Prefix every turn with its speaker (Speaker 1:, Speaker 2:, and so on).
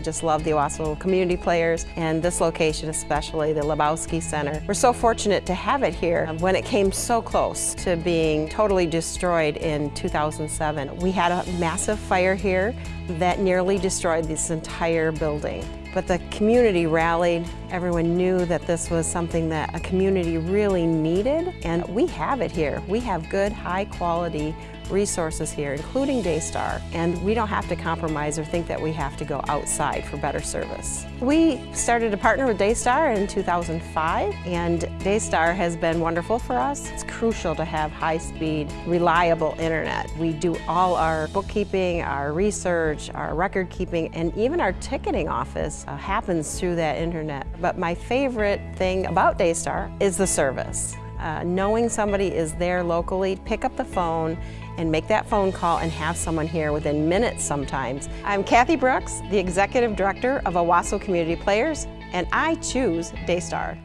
Speaker 1: I just love the Owosso community players and this location especially, the Lebowsky Center. We're so fortunate to have it here um, when it came so close to being totally destroyed in 2007. We had a massive fire here that nearly destroyed this entire building. But the community rallied. Everyone knew that this was something that a community really needed, and we have it here. We have good, high quality resources here, including Daystar, and we don't have to compromise or think that we have to go outside for better service. We started to partner with Daystar in 2005, and Daystar has been wonderful for us. It's crucial to have high-speed, reliable internet. We do all our bookkeeping, our research, our record keeping, and even our ticketing office uh, happens through that internet. But my favorite thing about Daystar is the service. Uh, knowing somebody is there locally, pick up the phone and make that phone call and have someone here within minutes sometimes. I'm Kathy Brooks, the Executive Director of Owosso Community Players, and I choose Daystar.